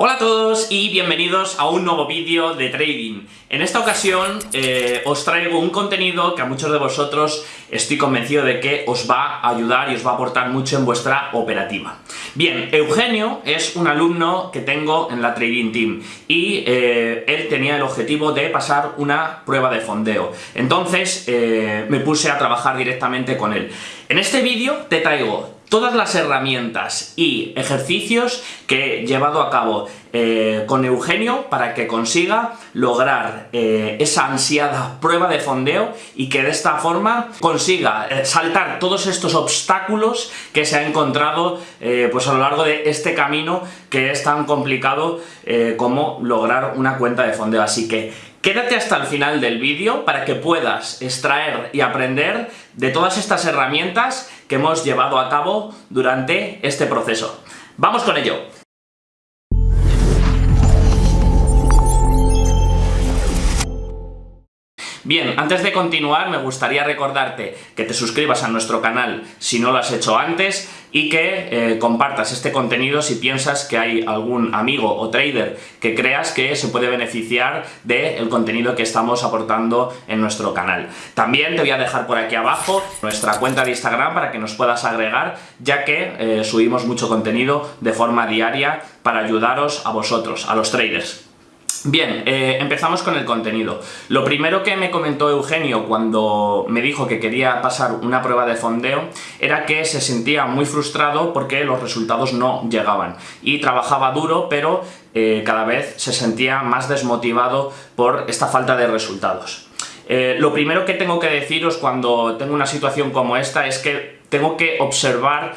Hola a todos y bienvenidos a un nuevo vídeo de trading. En esta ocasión eh, os traigo un contenido que a muchos de vosotros estoy convencido de que os va a ayudar y os va a aportar mucho en vuestra operativa. Bien, Eugenio es un alumno que tengo en la Trading Team y eh, él tenía el objetivo de pasar una prueba de fondeo. Entonces eh, me puse a trabajar directamente con él. En este vídeo te traigo todas las herramientas y ejercicios que he llevado a cabo eh, con Eugenio para que consiga lograr eh, esa ansiada prueba de fondeo y que de esta forma consiga eh, saltar todos estos obstáculos que se ha encontrado pues a lo largo de este camino que es tan complicado como lograr una cuenta de fondeo. Así que Quédate hasta el final del vídeo para que puedas extraer y aprender de todas estas herramientas que hemos llevado a cabo durante este proceso. ¡Vamos con ello! Bien, antes de continuar me gustaría recordarte que te suscribas a nuestro canal si no lo has hecho antes y que eh, compartas este contenido si piensas que hay algún amigo o trader que creas que se puede beneficiar del contenido que estamos aportando en nuestro canal. También te voy a dejar por aquí abajo nuestra cuenta de Instagram para que nos puedas agregar, ya que eh, subimos mucho contenido de forma diaria para ayudaros a vosotros, a los traders. Bien, eh, empezamos con el contenido. Lo primero que me comentó Eugenio cuando me dijo que quería pasar una prueba de fondeo era que se sentía muy frustrado porque los resultados no llegaban y trabajaba duro pero eh, cada vez se sentía más desmotivado por esta falta de resultados. Eh, lo primero que tengo que deciros cuando tengo una situación como esta es que tengo que observar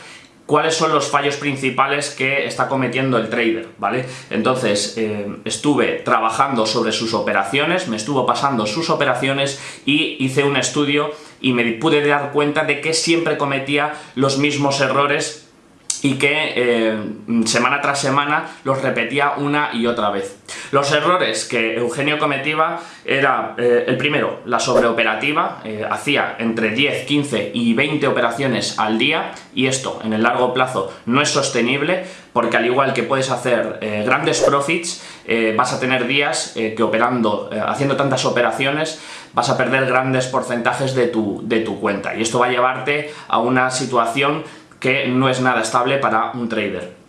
cuáles son los fallos principales que está cometiendo el trader, ¿vale? Entonces, eh, estuve trabajando sobre sus operaciones, me estuvo pasando sus operaciones y hice un estudio y me pude dar cuenta de que siempre cometía los mismos errores y que eh, semana tras semana los repetía una y otra vez. Los errores que Eugenio cometía era, eh, el primero, la sobreoperativa, eh, hacía entre 10, 15 y 20 operaciones al día y esto en el largo plazo no es sostenible porque al igual que puedes hacer grandes profits, vas a tener días que operando, haciendo tantas operaciones, vas a perder grandes porcentajes de tu, de tu cuenta y esto va a llevarte a una situación que no es nada estable para un trader.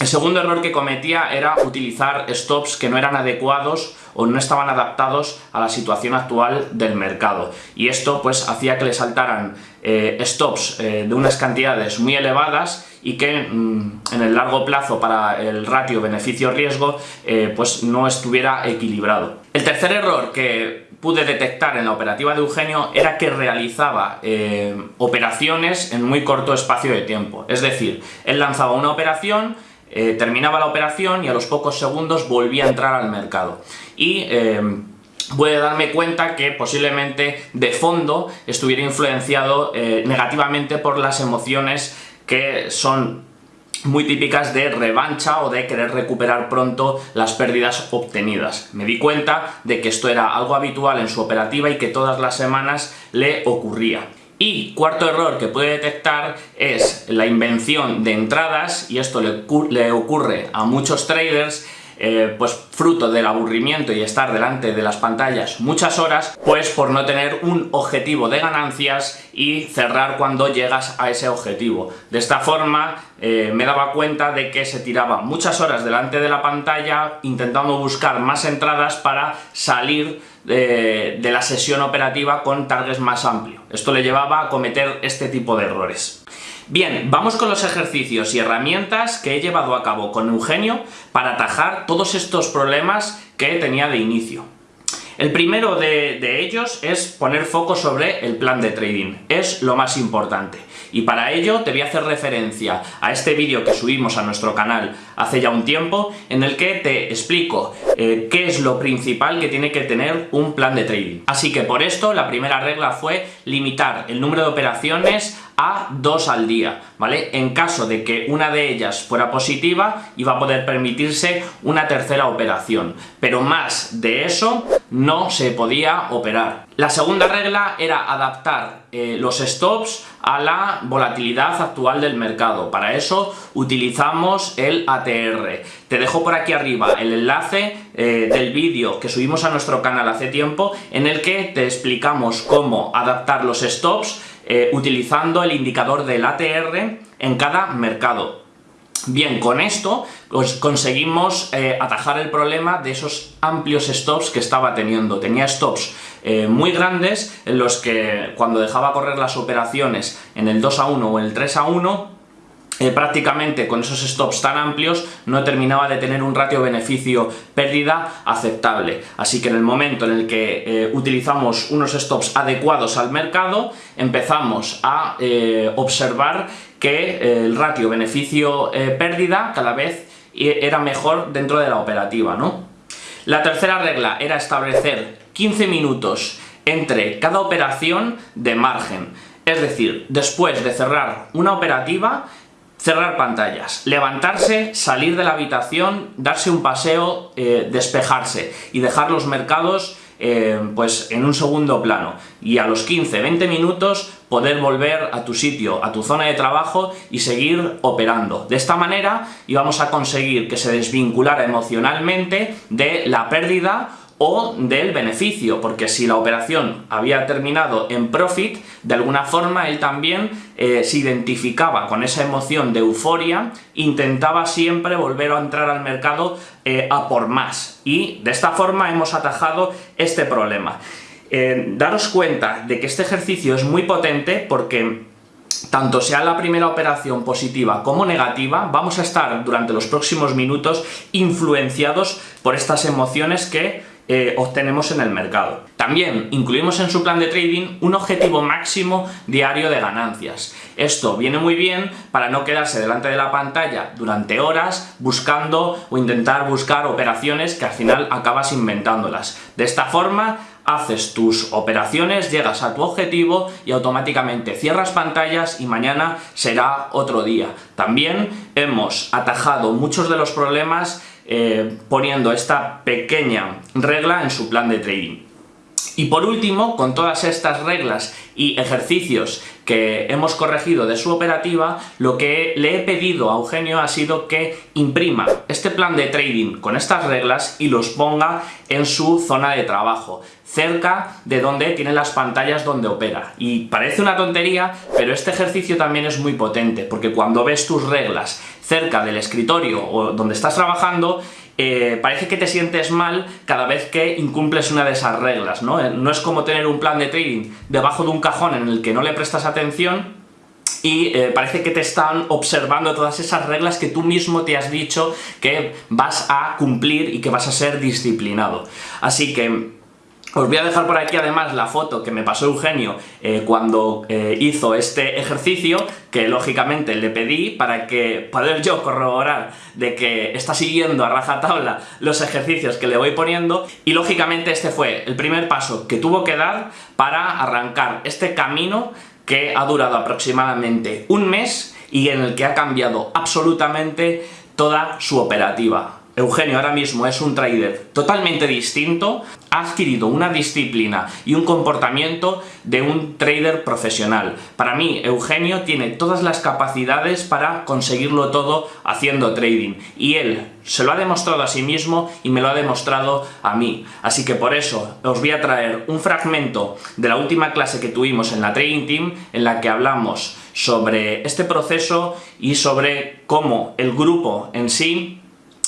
El segundo error que cometía era utilizar stops que no eran adecuados o no estaban adaptados a la situación actual del mercado. Y esto pues hacía que le saltaran eh, stops eh, de unas cantidades muy elevadas y que mm, en el largo plazo para el ratio beneficio-riesgo eh, pues no estuviera equilibrado. El tercer error que pude detectar en la operativa de Eugenio era que realizaba operaciones en muy corto espacio de tiempo. Es decir, él lanzaba una operación, eh, terminaba la operación y a los pocos segundos volvía a entrar al mercado. Y eh, puede darme cuenta que posiblemente de fondo estuviera influenciado negativamente por las emociones que son muy típicas de revancha o de querer recuperar pronto las pérdidas obtenidas. Me di cuenta de que esto era algo habitual en su operativa y que todas las semanas le ocurría. Y cuarto error que puede detectar es la invención de entradas, y esto le, ocurre a muchos traders, eh, pues fruto del aburrimiento y estar delante de las pantallas muchas horas, pues por no tener un objetivo de ganancias y cerrar cuando llegas a ese objetivo. De esta forma eh, me daba cuenta de que se tiraba muchas horas delante de la pantalla intentando buscar más entradas para salir de, de la sesión operativa con targets más amplio. Esto le llevaba a cometer este tipo de errores. Bien, vamos con los ejercicios y herramientas que he llevado a cabo con Eugenio para atajar todos estos problemas que tenía de inicio. El primero de, ellos es poner foco sobre el plan de trading, es lo más importante. Y para ello te voy a hacer referencia a este vídeo que subimos a nuestro canal hace ya un tiempo, en el que te explico eh, qué es lo principal que tiene que tener un plan de trading. Así que por esto la primera regla fue limitar el número de operaciones a dos al día, ¿vale? En caso de que una de ellas fuera positiva, iba a poder permitirse una tercera operación, pero más de eso no se podía operar. La segunda regla era adaptar eh, los stops a la volatilidad actual del mercado. Para eso utilizamos el ATR. Te dejo por aquí arriba el enlace eh, del vídeo que subimos a nuestro canal hace tiempo en el que te explicamos cómo adaptar los stops eh, utilizando el indicador del ATR en cada mercado. Bien, con esto pues, conseguimos eh, atajar el problema de esos amplios stops que estaba teniendo. Tenía stops eh, muy grandes en los que cuando dejaba correr las operaciones en el 2 a 1 o el 3 a 1 eh, prácticamente con esos stops tan amplios no terminaba de tener un ratio beneficio-pérdida aceptable. Así que en el momento en el que eh, utilizamos unos stops adecuados al mercado, empezamos a eh, observar que el ratio beneficio-pérdida cada vez era mejor dentro de la operativa. ¿no? La tercera regla era establecer 15 minutos entre cada operación de margen. Es decir, después de cerrar una operativa, cerrar pantallas, levantarse, salir de la habitación, darse un paseo, eh, despejarse y dejar los mercados eh, pues en un segundo plano y a los 15-20 minutos poder volver a tu sitio, a tu zona de trabajo y seguir operando. De esta manera íbamos a conseguir que se desvinculara emocionalmente de la pérdida o del beneficio, porque si la operación había terminado en profit, de alguna forma él también eh, se identificaba con esa emoción de euforia, intentaba siempre volver a entrar al mercado eh, a por más, y de esta forma hemos atajado este problema. Eh, daros cuenta de que este ejercicio es muy potente porque tanto sea la primera operación positiva como negativa, vamos a estar durante los próximos minutos influenciados por estas emociones que eh, obtenemos en el mercado. También incluimos en su plan de trading un objetivo máximo diario de ganancias. Esto viene muy bien para no quedarse delante de la pantalla durante horas buscando o intentar buscar operaciones que al final acabas inventándolas. De esta forma haces tus operaciones, llegas a tu objetivo y automáticamente cierras pantallas y mañana será otro día. También hemos atajado muchos de los problemas eh, poniendo esta pequeña regla en su plan de trading. Y por último, con todas estas reglas y ejercicios que hemos corregido de su operativa, lo que le he pedido a Eugenio ha sido que imprima este plan de trading con estas reglas y los ponga en su zona de trabajo, cerca de donde tiene las pantallas donde opera. Y parece una tontería, pero este ejercicio también es muy potente, porque cuando ves tus reglas cerca del escritorio o donde estás trabajando, eh, parece que te sientes mal cada vez que incumples una de esas reglas, ¿no? Eh, no es como tener un plan de trading debajo de un cajón en el que no le prestas atención y eh, parece que te están observando todas esas reglas que tú mismo te has dicho que vas a cumplir y que vas a ser disciplinado. Así que os voy a dejar por aquí además la foto que me pasó Eugenio eh, cuando eh, hizo este ejercicio, que lógicamente le pedí para que poder yo corroborar de que está siguiendo a rajatabla los ejercicios que le voy poniendo y lógicamente este fue el primer paso que tuvo que dar para arrancar este camino que ha durado aproximadamente un mes y en el que ha cambiado absolutamente toda su operativa. Eugenio ahora mismo es un trader totalmente distinto, ha adquirido una disciplina y un comportamiento de un trader profesional. Para mí, Eugenio tiene todas las capacidades para conseguirlo todo haciendo trading. Y él se lo ha demostrado a sí mismo y me lo ha demostrado a mí. Así que por eso os voy a traer un fragmento de la última clase que tuvimos en la Trading Team, en la que hablamos sobre este proceso y sobre cómo el grupo en sí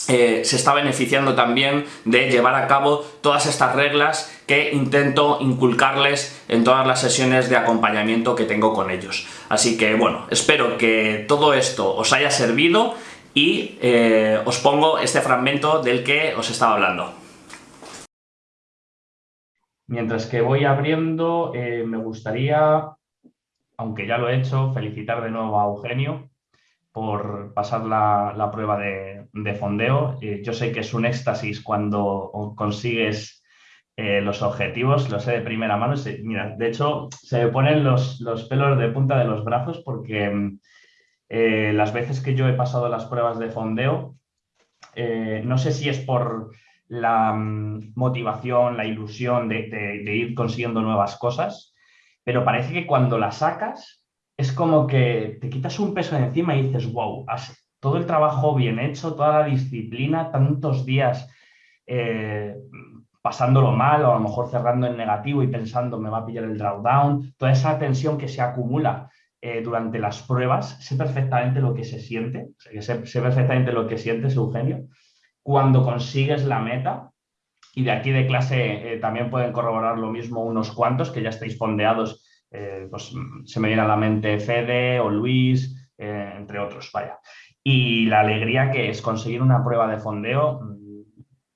eh, se está beneficiando también de llevar a cabo todas estas reglas que intento inculcarles en todas las sesiones de acompañamiento que tengo con ellos. Así que bueno, espero que todo esto os haya servido y eh, os pongo este fragmento del que os estaba hablando. Mientras que voy abriendo, eh, me gustaría, aunque ya lo he hecho, felicitar de nuevo a Eugenio por pasar la, prueba de, fondeo. Eh, yo sé que es un éxtasis cuando consigues Eh, los objetivos los sé de primera mano. mira, de hecho, se me ponen los, los, pelos de punta de los brazos porque eh, las veces que yo he pasado las pruebas de fondeo, no sé si es por la mm, motivación, la ilusión de, de, ir consiguiendo nuevas cosas, pero parece que cuando las sacas es como que te quitas un peso de encima y dices, wow, todo el trabajo bien hecho, toda la disciplina, tantos días pasándolo mal o a lo mejor cerrando en negativo y pensando me va a pillar el drawdown, toda esa tensión que se acumula eh, durante las pruebas, sé perfectamente lo que se siente, sé, sé, perfectamente lo que sientes, Eugenio, cuando consigues la meta, y de aquí de clase eh, también pueden corroborar lo mismo unos cuantos que ya estáis fondeados, eh, pues se me viene a la mente Fede o Luis, entre otros, vaya. Y la alegría que es conseguir una prueba de fondeo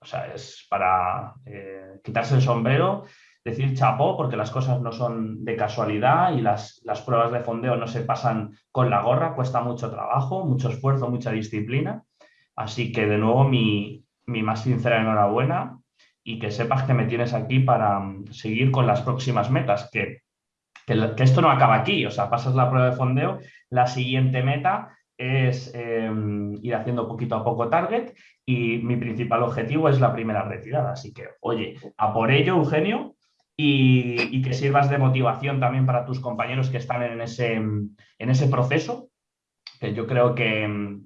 o sea, es para eh, quitarse el sombrero, decir chapó, porque las cosas no son de casualidad y las, pruebas de fondeo no se pasan con la gorra, cuesta mucho trabajo, mucho esfuerzo, mucha disciplina. Así que de nuevo mi, más sincera enhorabuena y que sepas que me tienes aquí para mm, seguir con las próximas metas, que, que, esto no acaba aquí, o sea, pasas la prueba de fondeo, la siguiente meta es em, ir haciendo poquito a poco target y mi principal objetivo es la primera retirada. Así que, oye, a por ello, Eugenio, y, que sirvas de motivación también para tus compañeros que están en ese, en ese proceso, que yo creo que,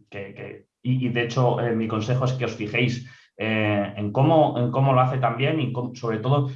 y, de hecho eh, mi consejo es que os fijéis eh, en, cómo, en cómo lo hace también y sobre todo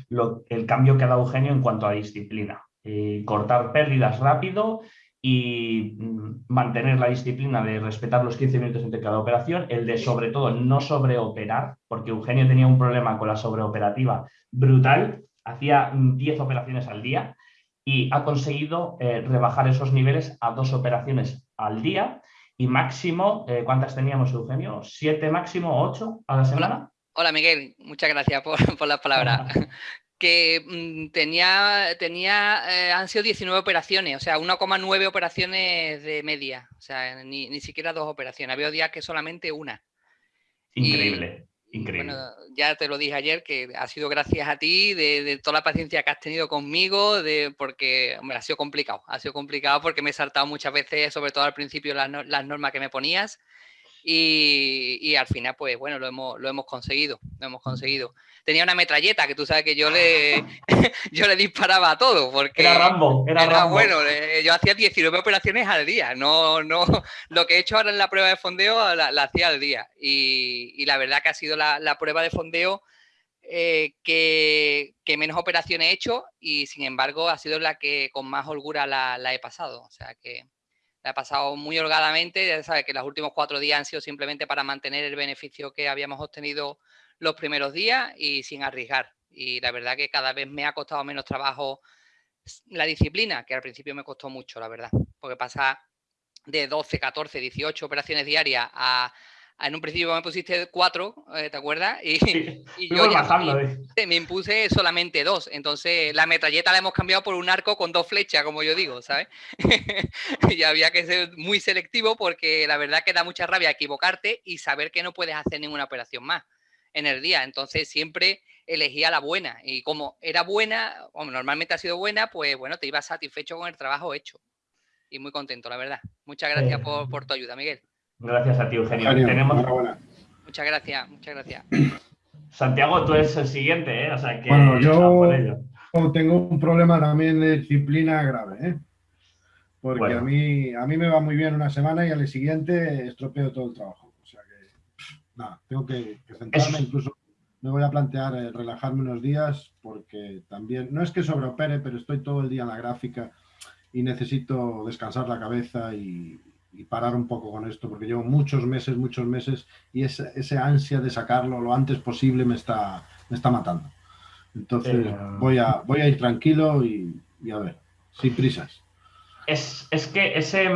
el cambio que ha dado Eugenio en cuanto a disciplina. Eh, cortar pérdidas rápido y mm, mantener la disciplina de respetar los 15 minutos entre cada operación, el de sobre todo no sobreoperar, porque Eugenio tenía un problema con la sobreoperativa brutal, hacía 10 operaciones al día y ha conseguido eh, rebajar esos niveles a dos operaciones al día y máximo, eh, ¿cuántas teníamos Eugenio? ¿Siete máximo, ocho a la semana? Hola, Miguel, muchas gracias por, por las palabras. que mm, tenía, tenía eh, han sido 19 operaciones, o sea, 1,9 operaciones de media, o sea, ni, siquiera dos operaciones. Había días que solamente una. Increíble, increíble. Bueno, ya te lo dije ayer, que ha sido gracias a ti, de, toda la paciencia que has tenido conmigo, de, porque, hombre, ha sido complicado, ha sido complicado porque me he saltado muchas veces, sobre todo al principio, las, las normas que me ponías. Y, al final, pues bueno, lo hemos, lo hemos conseguido, lo hemos conseguido. Tenía una metralleta que tú sabes que yo le, yo le disparaba a todo. Porque era Rambo, era, bueno. Yo hacía 19 operaciones al día, no, no, lo que he hecho ahora en la prueba de fondeo la, hacía al día. Y, la verdad que ha sido la, prueba de fondeo eh, que, menos operaciones he hecho y sin embargo ha sido la que con más holgura la, la he pasado. O sea que la pasado muy holgadamente, ya sabes que los últimos cuatro días han sido simplemente para mantener el beneficio que habíamos obtenido los primeros días y sin arriesgar. Y la verdad que cada vez me ha costado menos trabajo la disciplina, que al principio me costó mucho, la verdad, porque pasa de 12, 14, 18 operaciones diarias a en un principio me pusiste cuatro, eh, ¿te acuerdas? Y, yo ya me, impuse solamente dos. Entonces la metralleta la hemos cambiado por un arco con dos flechas, como yo digo, ¿sabes? y había que ser muy selectivo porque la verdad que da mucha rabia equivocarte y saber que no puedes hacer ninguna operación más en el día. Entonces siempre elegía la buena. Y como era buena, o normalmente ha sido buena, pues bueno, te ibas satisfecho con el trabajo hecho. Y muy contento, la verdad. Muchas gracias por, por tu ayuda, Miguel. Gracias a ti, Eugenio. Tenemos... Muchas gracias, muchas gracias. Santiago, tú eres el siguiente, ¿eh? O sea que... Bueno, yo tengo un problema también de disciplina grave, ¿eh? Porque a, mí, a mí me va muy bien una semana y al siguiente estropeo todo el trabajo. O sea que, nada, tengo que, centrarme, incluso me voy a plantear eh, relajarme unos días porque también, no es que sobreopere, pero estoy todo el día en la gráfica y necesito descansar la cabeza y, y parar un poco con esto, porque llevo muchos meses, muchos meses, y ese, ese ansia de sacarlo lo antes posible me está, me está matando. Entonces eh, voy, a, voy a ir tranquilo y, a ver, sin prisas. Es, es que ese,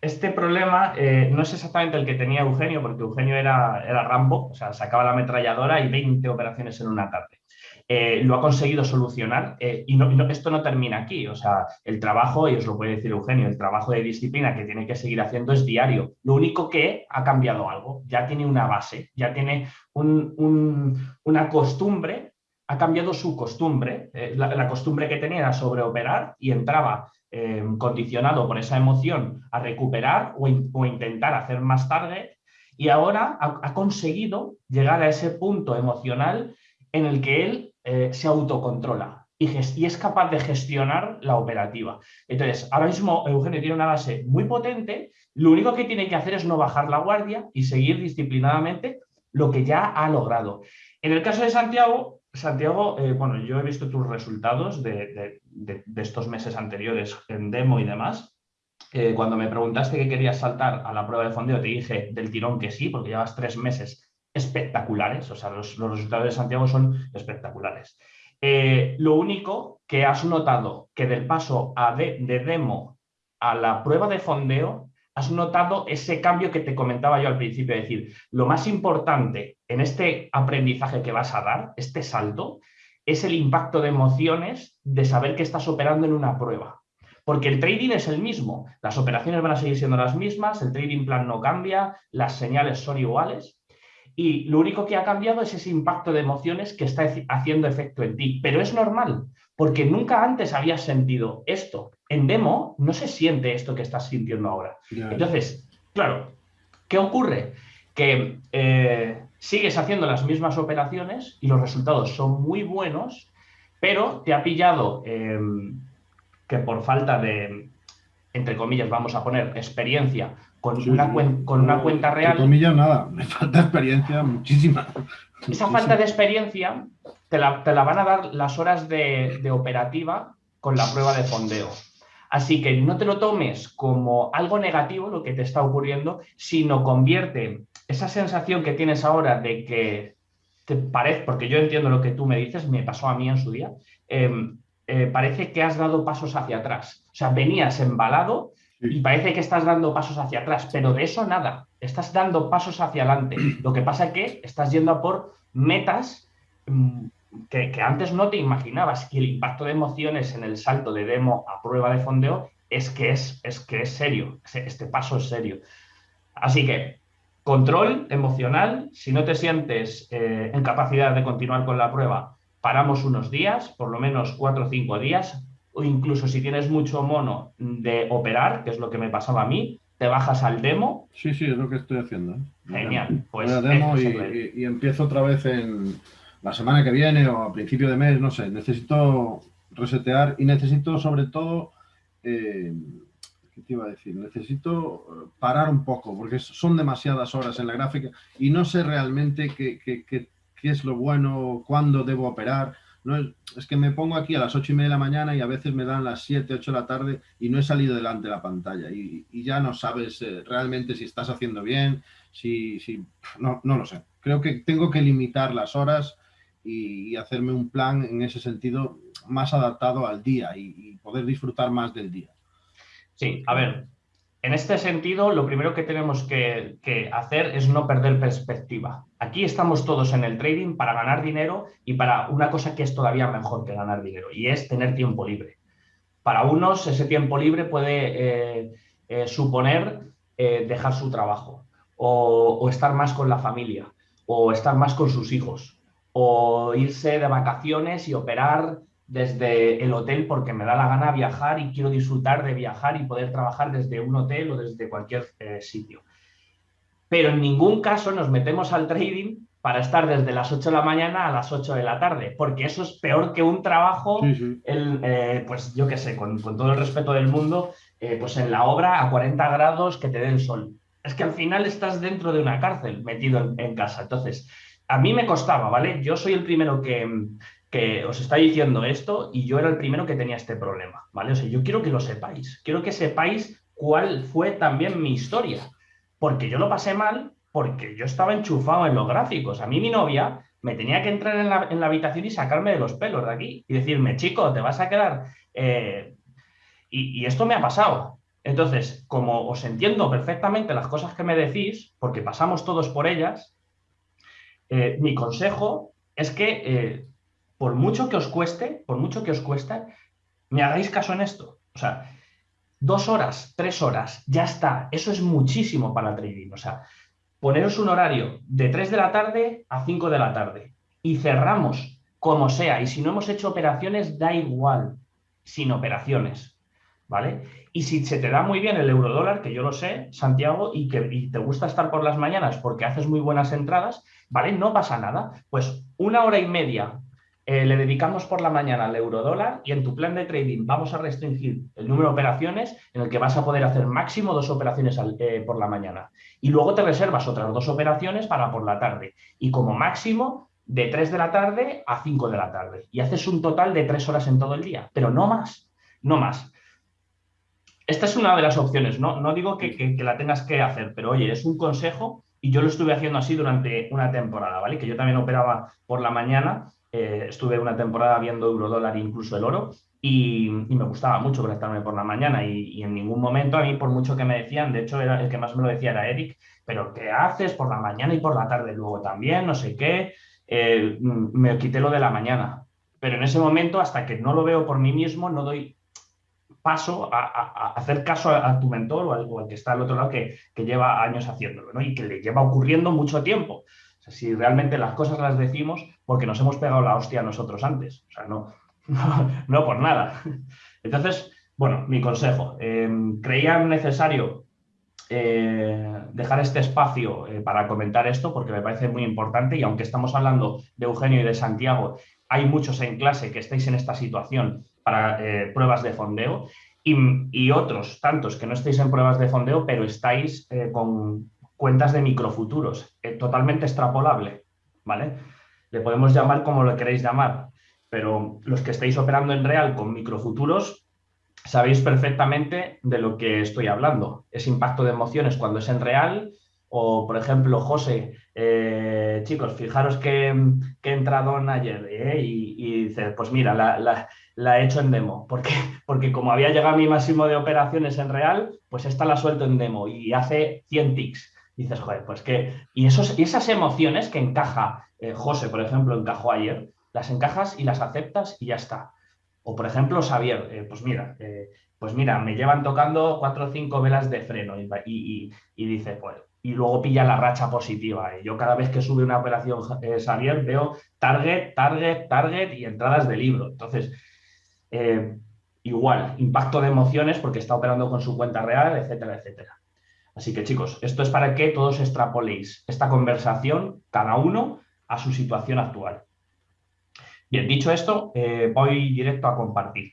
este problema eh, no es exactamente el que tenía Eugenio, porque Eugenio era, era Rambo, o sea, sacaba la ametralladora y 20 operaciones en una tarde. Eh, lo ha conseguido solucionar eh, y esto no termina aquí. O sea, el trabajo, y os lo puede decir Eugenio, el trabajo de disciplina que tiene que seguir haciendo es diario. Lo único que ha cambiado algo, ya tiene una base, ya tiene una costumbre ha cambiado su costumbre. Eh, la, costumbre que tenía era sobreoperar y entraba condicionado por esa emoción a recuperar o, intentar hacer más tarde y ahora ha, conseguido llegar a ese punto emocional en el que él eh, se autocontrola y, es capaz de gestionar la operativa. Entonces, ahora mismo Eugenio tiene una base muy potente, lo único que tiene que hacer es no bajar la guardia y seguir disciplinadamente lo que ya ha logrado. En el caso de Santiago, Santiago, eh, bueno, yo he visto tus resultados de, estos meses anteriores en demo y demás. Eh, cuando me preguntaste que querías saltar a la prueba de fondeo, te dije del tirón que sí, porque llevas tres meses espectaculares, o sea, los, resultados de Santiago son espectaculares. Eh, lo único que has notado que del paso a de, de demo a la prueba de fondeo has notado ese cambio que te comentaba yo al principio, es decir, lo más importante en este aprendizaje que vas a dar, este salto, es el impacto de emociones de saber que estás operando en una prueba. Porque el trading es el mismo, las operaciones van a seguir siendo las mismas, el trading plan no cambia, las señales son iguales, y lo único que ha cambiado es ese impacto de emociones que está haciendo efecto en ti. Pero es normal, porque nunca antes habías sentido esto. En demo no se siente esto que estás sintiendo ahora. Entonces, claro, ¿qué ocurre? Que eh, sigues haciendo las mismas operaciones y los resultados son muy buenos, pero te ha pillado em, que por falta de, entre comillas, vamos a poner experiencia con, una, con una cuenta real. Comillas, nada, me falta experiencia muchísima. Esa falta de experiencia te la, van a dar las horas de, operativa con la prueba de fondeo. Así que no te lo tomes como algo negativo lo que te está ocurriendo, sino convierte esa sensación que tienes ahora de que te parece, porque yo entiendo lo que tú me dices, me pasó a mí en su día, em, eh, parece que has dado pasos hacia atrás. O sea, venías embalado y parece que estás dando pasos hacia atrás, pero de eso nada, estás dando pasos hacia adelante. Lo que pasa es que estás yendo a por metas mm, que, antes no te imaginabas, que el impacto de emociones en el salto de demo a prueba de fondeo es que es, es, que es serio, este paso es serio. Así que control emocional, si no te sientes eh, en capacidad de continuar con la prueba, paramos unos días, por lo menos cuatro o cinco días, o incluso si tienes mucho mono de operar, que es lo que me pasaba a mí, te bajas al demo. Sí, sí, es lo que estoy haciendo. ¿eh? Genial. Pues demo y, empiezo otra vez en la semana que viene o a principio de mes, no sé, necesito resetear y necesito sobre todo, eh, ¿qué te iba a decir? Necesito parar un poco porque son demasiadas horas en la gráfica y no sé realmente qué, qué, qué, qué es lo bueno, cuándo debo operar. No es, que me pongo aquí a las ocho y media de la mañana y a veces me dan las 7, 8 de la tarde y no he salido delante de la pantalla y, ya no sabes eh, realmente si estás haciendo bien, si, si no, no, lo sé. Creo que tengo que limitar las horas y, hacerme un plan en ese sentido más adaptado al día y poder disfrutar más del día. Sí, a ver, en este sentido, lo primero que tenemos que, hacer es no perder perspectiva. Aquí estamos todos en el trading para ganar dinero y para una cosa que es todavía mejor que ganar dinero, y es tener tiempo libre. Para unos, ese tiempo libre puede eh, eh, suponer eh, dejar su trabajo, o estar más con la familia, o estar más con sus hijos, o irse de vacaciones y operar desde el hotel porque me da la gana viajar y quiero disfrutar de viajar y poder trabajar desde un hotel o desde cualquier eh, sitio. Pero en ningún caso nos metemos al trading para estar desde las 8 de la mañana a las 8 de la tarde, porque eso es peor que un trabajo, eh, pues yo qué sé, con, todo el respeto del mundo, eh, pues en la obra a 40 grados que te dé el sol. Es que al final estás dentro de una cárcel, metido en, en casa. Entonces, a mí me costaba, ¿vale? Yo soy el primero que, que os está diciendo esto y yo era el primero que tenía este problema, ¿vale? O sea, yo quiero que lo sepáis, quiero que sepáis cuál fue también mi historia, porque yo lo pasé mal porque yo estaba enchufado en los gráficos. A mí mi novia me tenía que entrar en la, habitación y sacarme de los pelos de aquí y decirme, chico, te vas a quedar... Eh", y, esto me ha pasado. Entonces, como os entiendo perfectamente las cosas que me decís, porque pasamos todos por ellas, eh, mi consejo es que eh, por mucho que os cueste, por mucho que os cueste, me hagáis caso en esto. O sea, dos horas, tres horas, ya está. Eso es muchísimo para trading. O sea, poneros un horario de 3 de la tarde a 5 de la tarde y cerramos como sea. Y si no hemos hecho operaciones, da igual, sin operaciones, ¿vale? Y si se te da muy bien el eurodólar, que yo lo sé, Santiago, y que te gusta estar por las mañanas porque haces muy buenas entradas, ¿vale? No pasa nada. Pues una hora y media eh, le dedicamos por la mañana al eurodólar y en tu plan de trading vamos a restringir el número de operaciones en el que vas a poder hacer máximo dos operaciones eh, por la mañana. Y luego te reservas otras dos operaciones para por la tarde. Y como máximo de 3 de la tarde a 5 de la tarde. Y haces un total de 3 horas en todo el día, pero no más, no más. Esta es una de las opciones, no, no digo que, la tengas que hacer, pero oye, es un consejo y yo lo estuve haciendo así durante una temporada, ¿vale? Que yo también operaba por la mañana eh, estuve una temporada viendo euro dólar incluso el oro y, me gustaba mucho conectarme por la mañana y, en ningún momento a mí por mucho que me decían, de hecho era, el que más me lo decía era Eric, pero ¿qué haces por la mañana y por la tarde luego también? No sé qué, eh, me quité lo de la mañana. Pero en ese momento, hasta que no lo veo por mí mismo, no doy paso a, hacer caso a, tu mentor o al, que está al otro lado que, lleva años haciéndolo y que le lleva ocurriendo mucho tiempo si realmente las cosas las decimos porque nos hemos pegado la hostia nosotros antes, o sea, no, no, por nada. Entonces, bueno, mi consejo, eh, creía necesario eh, dejar este espacio eh, para comentar esto porque me parece muy importante y aunque estamos hablando de Eugenio y de Santiago, hay muchos en clase que estáis en esta situación para pruebas de fondeo y, y, otros tantos que no estáis en pruebas de fondeo pero estáis con cuentas de microfuturos, eh, totalmente extrapolable, ¿vale? Le podemos llamar como lo queréis llamar, pero los que estáis operando en real con microfuturos sabéis perfectamente de lo que estoy hablando. Es impacto de emociones cuando es en real o, por ejemplo, José, eh, chicos, fijaros que, que, he entrado en ayer eh, y, dice, pues mira, la, he hecho en demo. ¿Por qué? Porque como había llegado a mi máximo de operaciones en real, pues esta la suelto en demo y hace 100 dices, joder, pues que... Y, esos, esas emociones que encaja, eh, José, por ejemplo, encajó ayer, las encajas y las aceptas y ya está. O, por ejemplo, Xavier, eh, pues mira, eh, pues mira, me llevan tocando cuatro o cinco velas de freno y, dice, pues, y luego pilla la racha positiva. Yo cada vez que sube una operación Xavier veo target, target, target y entradas de libro. Entonces, igual, impacto de emociones porque está operando con su cuenta real, etcétera, etcétera. Así que chicos, esto es para que todos extrapoléis esta conversación, cada uno, a su situación actual. Bien, dicho esto, eh, voy directo a compartir.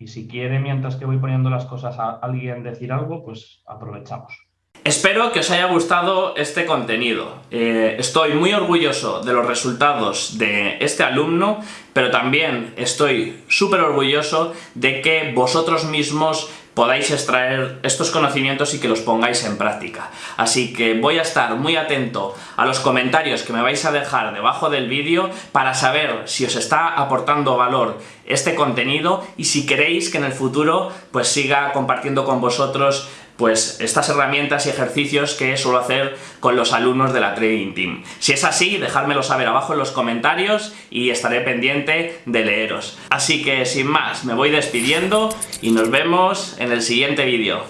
Y si quiere, mientras que voy poniendo las cosas a alguien decir algo, pues aprovechamos. Espero que os haya gustado este contenido. Eh, estoy muy orgulloso de los resultados de este alumno, pero también estoy súper orgulloso de que vosotros mismos podáis extraer estos conocimientos y que los pongáis en práctica. Así que voy a estar muy atento a los comentarios que me vais a dejar debajo del vídeo para saber si os está aportando valor este contenido y si queréis que en el futuro pues siga compartiendo con vosotros pues estas herramientas y ejercicios que suelo hacer con los alumnos de la Trading Team. Si es así, dejádmelo saber abajo en los comentarios y estaré pendiente de leeros. Así que sin más, me voy despidiendo y nos vemos en el siguiente vídeo.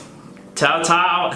¡Chao, chao!